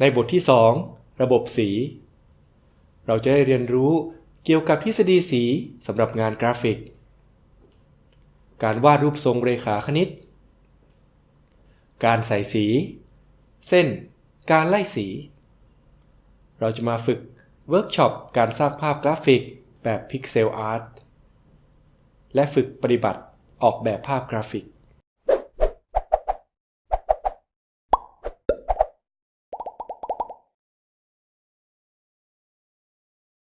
ในบทที่ 2 ระบบสี เราจะได้เรียนรู้เกี่ยวกับทฤษฎีสีสำหรับงานกราฟิก การวาดรูปทรงเรขาคณิต การใส่สี เส้น การไล่สี เราจะมาฝึกเวิร์กช็อปการสร้างภาพกราฟิกแบบ pixel art และฝึกปฏิบัติออกแบบภาพกราฟิก